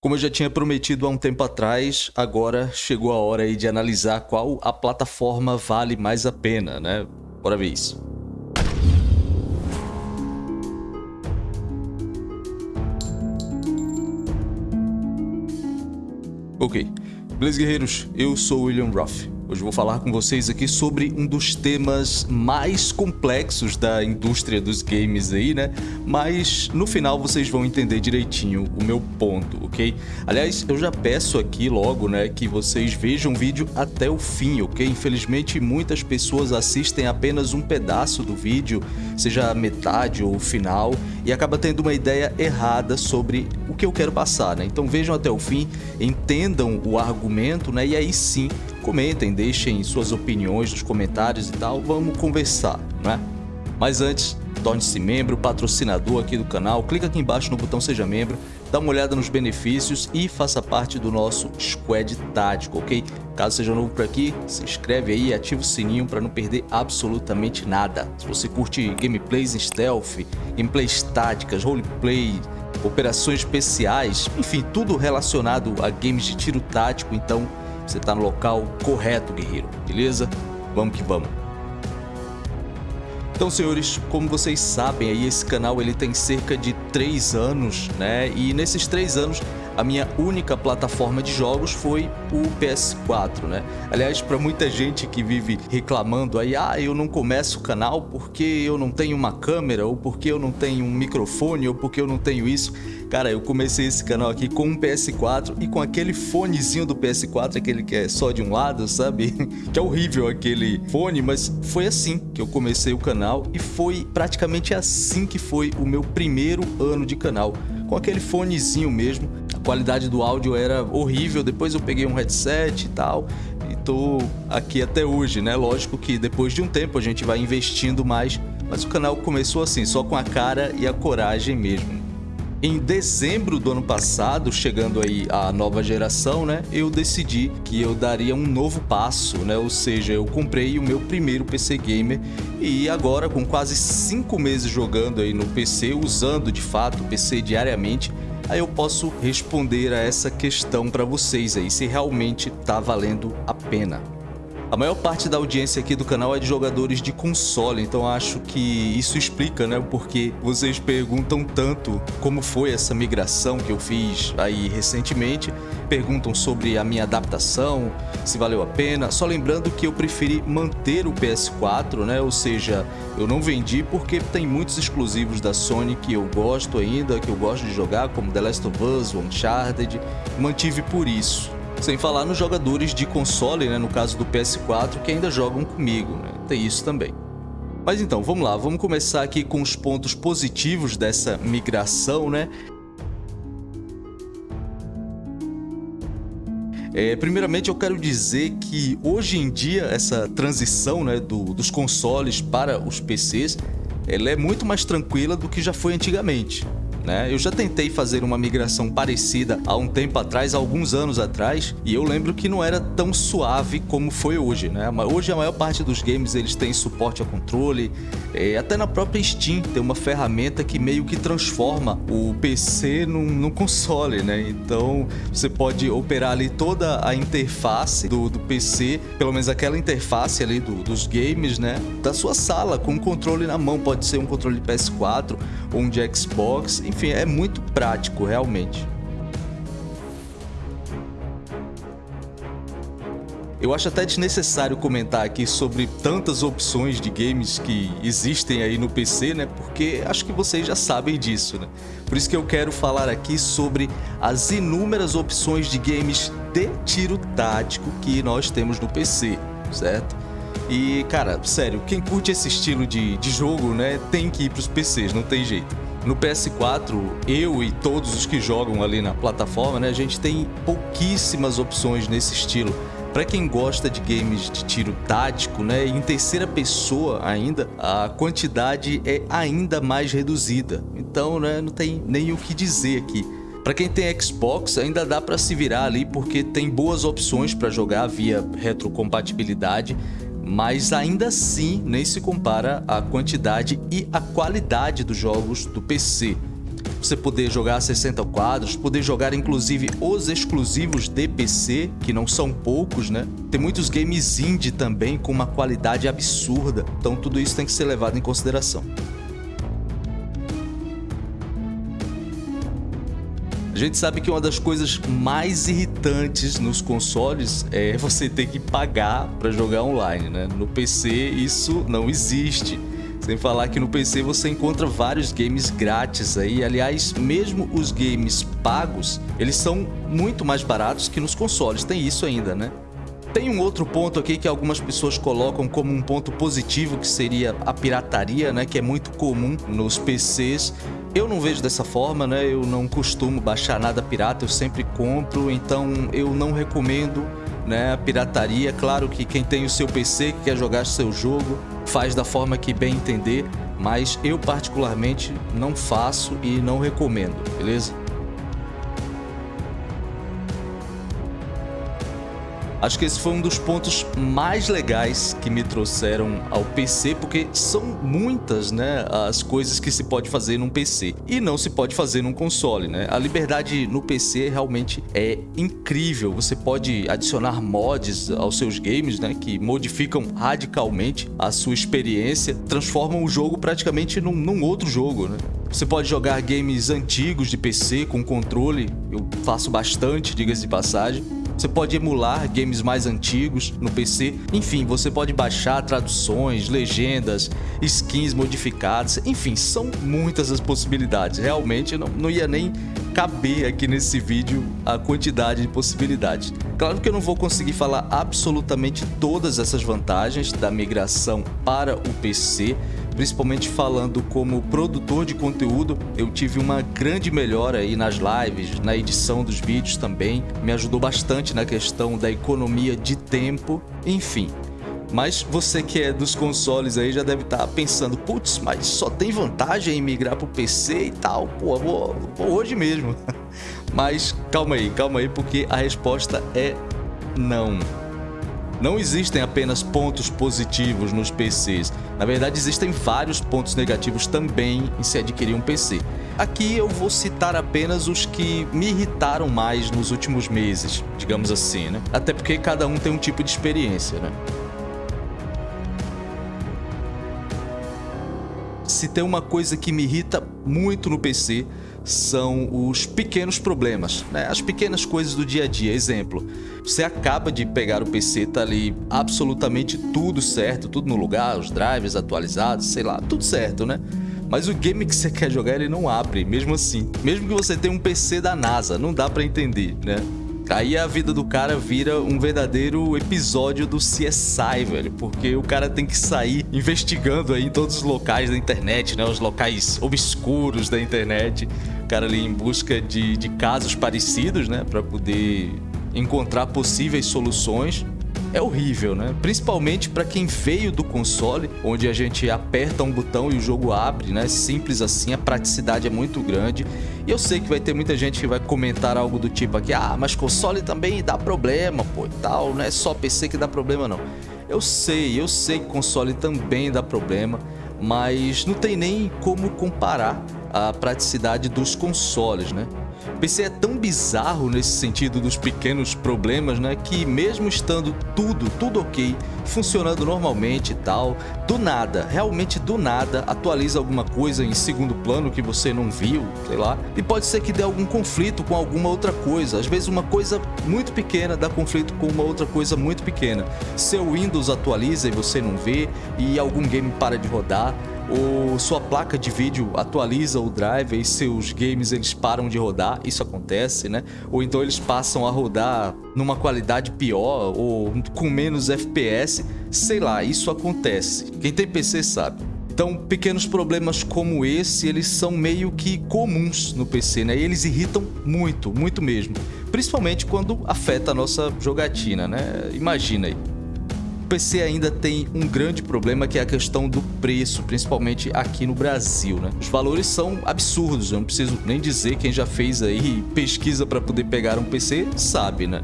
Como eu já tinha prometido há um tempo atrás, agora chegou a hora aí de analisar qual a plataforma vale mais a pena, né? Bora ver isso. Ok. Beleza, guerreiros? Eu sou William Ruff. Hoje vou falar com vocês aqui sobre um dos temas mais complexos da indústria dos games aí, né? Mas no final vocês vão entender direitinho o meu ponto, ok? Aliás, eu já peço aqui logo, né, que vocês vejam o vídeo até o fim, ok? Infelizmente muitas pessoas assistem apenas um pedaço do vídeo, seja metade ou o final, e acaba tendo uma ideia errada sobre o que eu quero passar, né? Então vejam até o fim, entendam o argumento, né? E aí sim comentem, deixem suas opiniões nos comentários e tal, vamos conversar, né? Mas antes, torne-se membro, patrocinador aqui do canal, clica aqui embaixo no botão Seja Membro, dá uma olhada nos benefícios e faça parte do nosso Squad Tático, ok? Caso seja novo por aqui, se inscreve aí e ativa o sininho para não perder absolutamente nada. Se você curte gameplays em stealth, gameplays táticas, roleplay, operações especiais, enfim, tudo relacionado a games de tiro tático, então você está no local correto, guerreiro, beleza? Vamos que vamos. Então, senhores, como vocês sabem, aí esse canal ele tem cerca de 3 anos, né? E nesses 3 anos a minha única plataforma de jogos foi o PS4, né? Aliás, para muita gente que vive reclamando aí, ah, eu não começo o canal porque eu não tenho uma câmera, ou porque eu não tenho um microfone, ou porque eu não tenho isso. Cara, eu comecei esse canal aqui com um PS4 e com aquele fonezinho do PS4, aquele que é só de um lado, sabe? que é horrível aquele fone, mas foi assim que eu comecei o canal e foi praticamente assim que foi o meu primeiro ano de canal, com aquele fonezinho mesmo qualidade do áudio era horrível, depois eu peguei um headset e tal, e tô aqui até hoje, né? Lógico que depois de um tempo a gente vai investindo mais, mas o canal começou assim, só com a cara e a coragem mesmo. Em dezembro do ano passado, chegando aí a nova geração, né, eu decidi que eu daria um novo passo, né, ou seja, eu comprei o meu primeiro PC Gamer e agora com quase 5 meses jogando aí no PC, usando de fato o PC diariamente, aí eu posso responder a essa questão para vocês aí, se realmente tá valendo a pena. A maior parte da audiência aqui do canal é de jogadores de console, então acho que isso explica, né, o porquê vocês perguntam tanto como foi essa migração que eu fiz aí recentemente, perguntam sobre a minha adaptação, se valeu a pena, só lembrando que eu preferi manter o PS4, né, ou seja, eu não vendi porque tem muitos exclusivos da Sony que eu gosto ainda, que eu gosto de jogar, como The Last of Us, Uncharted, mantive por isso. Sem falar nos jogadores de console, né, no caso do PS4, que ainda jogam comigo, né? tem isso também. Mas então, vamos lá, vamos começar aqui com os pontos positivos dessa migração, né? É, primeiramente eu quero dizer que hoje em dia essa transição né, do, dos consoles para os PCs ela é muito mais tranquila do que já foi antigamente né? Eu já tentei fazer uma migração parecida há um tempo atrás, alguns anos atrás, e eu lembro que não era tão suave como foi hoje, né? Hoje a maior parte dos games eles têm suporte a controle, é, até na própria Steam tem uma ferramenta que meio que transforma o PC num, num console, né? Então você pode operar ali toda a interface do, do PC, pelo menos aquela interface ali do, dos games, né? Da sua sala, com o controle na mão, pode ser um controle de PS4 ou um de Xbox, enfim enfim, é muito prático, realmente. Eu acho até desnecessário comentar aqui sobre tantas opções de games que existem aí no PC, né? Porque acho que vocês já sabem disso, né? Por isso que eu quero falar aqui sobre as inúmeras opções de games de tiro tático que nós temos no PC, certo? E, cara, sério, quem curte esse estilo de, de jogo, né, tem que ir para os PCs, não tem jeito. No PS4, eu e todos os que jogam ali na plataforma, né, a gente tem pouquíssimas opções nesse estilo. Para quem gosta de games de tiro tático, né, em terceira pessoa ainda, a quantidade é ainda mais reduzida. Então, né, não tem nem o que dizer aqui. Para quem tem Xbox, ainda dá para se virar ali porque tem boas opções para jogar via retrocompatibilidade mas ainda assim nem se compara a quantidade e a qualidade dos jogos do PC. você poder jogar 60 quadros, poder jogar inclusive os exclusivos de PC, que não são poucos, né? Tem muitos games indie também com uma qualidade absurda, então tudo isso tem que ser levado em consideração. A gente sabe que uma das coisas mais irritantes nos consoles é você ter que pagar para jogar online, né? No PC isso não existe. Sem falar que no PC você encontra vários games grátis aí. Aliás, mesmo os games pagos, eles são muito mais baratos que nos consoles. Tem isso ainda, né? Tem um outro ponto aqui que algumas pessoas colocam como um ponto positivo, que seria a pirataria, né? Que é muito comum nos PCs. Eu não vejo dessa forma, né? Eu não costumo baixar nada pirata, eu sempre compro, então eu não recomendo né, a pirataria. Claro que quem tem o seu PC, que quer jogar seu jogo, faz da forma que bem entender, mas eu particularmente não faço e não recomendo, beleza? Acho que esse foi um dos pontos mais legais que me trouxeram ao PC, porque são muitas, né, as coisas que se pode fazer num PC e não se pode fazer num console, né? A liberdade no PC realmente é incrível. Você pode adicionar mods aos seus games, né, que modificam radicalmente a sua experiência, transformam o jogo praticamente num, num outro jogo, né? Você pode jogar games antigos de PC com controle, eu faço bastante, diga-se de passagem você pode emular games mais antigos no PC. Enfim, você pode baixar traduções, legendas, skins modificadas. Enfim, são muitas as possibilidades. Realmente não, não ia nem caber aqui nesse vídeo a quantidade de possibilidades. Claro que eu não vou conseguir falar absolutamente todas essas vantagens da migração para o PC, principalmente falando como produtor de conteúdo, eu tive uma grande melhora aí nas lives, na edição dos vídeos também, me ajudou bastante na questão da economia de tempo, enfim. Mas você que é dos consoles aí já deve estar tá pensando, putz, mas só tem vantagem em migrar para o PC e tal, pô, vou, vou hoje mesmo. Mas calma aí, calma aí, porque a resposta é não. Não existem apenas pontos positivos nos PCs. Na verdade, existem vários pontos negativos também em se adquirir um PC. Aqui eu vou citar apenas os que me irritaram mais nos últimos meses, digamos assim, né? Até porque cada um tem um tipo de experiência, né? Se tem uma coisa que me irrita muito no PC, são os pequenos problemas, né? as pequenas coisas do dia a dia. Exemplo, você acaba de pegar o PC, tá ali absolutamente tudo certo, tudo no lugar, os drivers atualizados, sei lá, tudo certo, né? Mas o game que você quer jogar ele não abre, mesmo assim. Mesmo que você tenha um PC da NASA, não dá pra entender, né? Aí a vida do cara vira um verdadeiro episódio do CSI, velho, porque o cara tem que sair investigando aí em todos os locais da internet, né, os locais obscuros da internet, o cara ali em busca de, de casos parecidos, né, para poder encontrar possíveis soluções é horrível, né? Principalmente para quem veio do console, onde a gente aperta um botão e o jogo abre, né? Simples assim, a praticidade é muito grande. E eu sei que vai ter muita gente que vai comentar algo do tipo aqui, ah, mas console também dá problema, pô, e tal, não é só PC que dá problema não. Eu sei, eu sei que console também dá problema, mas não tem nem como comparar a praticidade dos consoles, né? O PC é tão bizarro nesse sentido dos pequenos problemas, né? Que mesmo estando tudo, tudo ok, funcionando normalmente e tal, do nada, realmente do nada, atualiza alguma coisa em segundo plano que você não viu, sei lá. E pode ser que dê algum conflito com alguma outra coisa. Às vezes uma coisa muito pequena dá conflito com uma outra coisa muito pequena. Seu Windows atualiza e você não vê, e algum game para de rodar ou sua placa de vídeo atualiza o drive e seus games eles param de rodar, isso acontece, né? Ou então eles passam a rodar numa qualidade pior ou com menos FPS, sei lá, isso acontece. Quem tem PC sabe. Então, pequenos problemas como esse, eles são meio que comuns no PC, né? E eles irritam muito, muito mesmo. Principalmente quando afeta a nossa jogatina, né? Imagina aí. PC ainda tem um grande problema que é a questão do preço, principalmente aqui no Brasil, né? Os valores são absurdos, eu não preciso nem dizer, quem já fez aí pesquisa para poder pegar um PC sabe, né?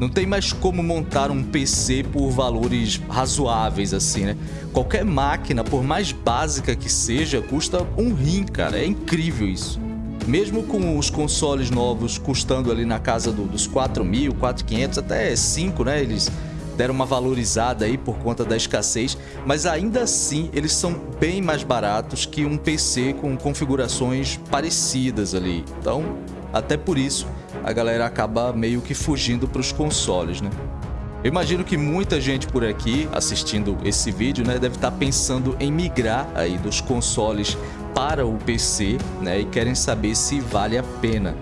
Não tem mais como montar um PC por valores razoáveis assim, né? Qualquer máquina, por mais básica que seja, custa um rim, cara. É incrível isso. mesmo com os consoles novos custando ali na casa do, dos 4 mil, 4.500, até 5, né? Eles deram uma valorizada aí por conta da escassez, mas ainda assim eles são bem mais baratos que um PC com configurações parecidas ali. Então, até por isso, a galera acaba meio que fugindo para os consoles, né? Eu imagino que muita gente por aqui assistindo esse vídeo né, deve estar tá pensando em migrar aí dos consoles para o PC né, e querem saber se vale a pena.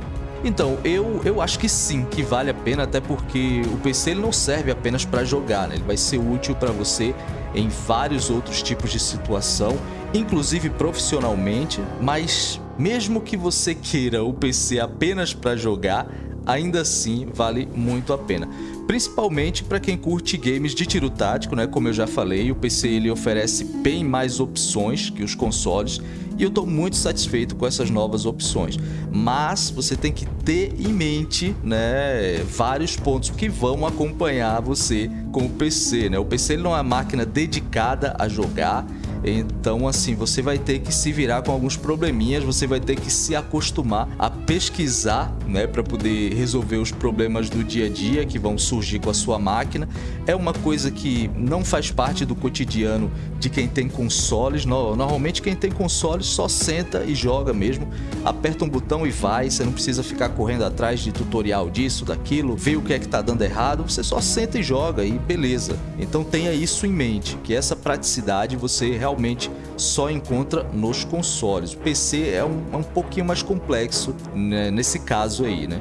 Então, eu, eu acho que sim, que vale a pena, até porque o PC ele não serve apenas para jogar, né? ele vai ser útil para você em vários outros tipos de situação, inclusive profissionalmente, mas mesmo que você queira o PC apenas para jogar, ainda assim vale muito a pena. Principalmente para quem curte games de tiro tático, né? Como eu já falei, o PC ele oferece bem mais opções que os consoles e eu estou muito satisfeito com essas novas opções. Mas você tem que ter em mente né, vários pontos que vão acompanhar você com o PC. Né? O PC não é uma máquina dedicada a jogar, então, assim, você vai ter que se virar com alguns probleminhas, você vai ter que se acostumar a pesquisar, né, para poder resolver os problemas do dia a dia que vão surgir com a sua máquina. É uma coisa que não faz parte do cotidiano de quem tem consoles. Normalmente quem tem consoles só senta e joga mesmo, aperta um botão e vai, você não precisa ficar correndo atrás de tutorial disso, daquilo, ver o que é que tá dando errado, você só senta e joga e beleza. Então tenha isso em mente, que essa praticidade você realmente realmente só encontra nos consoles. O PC é um, é um pouquinho mais complexo né, nesse caso aí, né?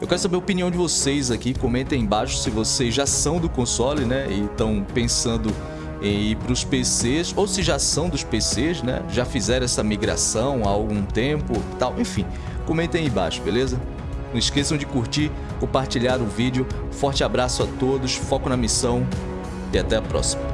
Eu quero saber a opinião de vocês aqui, comentem embaixo se vocês já são do console, né, e estão pensando em ir para os PCs, ou se já são dos PCs, né, já fizeram essa migração há algum tempo, tal, enfim, comentem aí embaixo, beleza? Não esqueçam de curtir, compartilhar o vídeo, forte abraço a todos, foco na missão e até a próxima.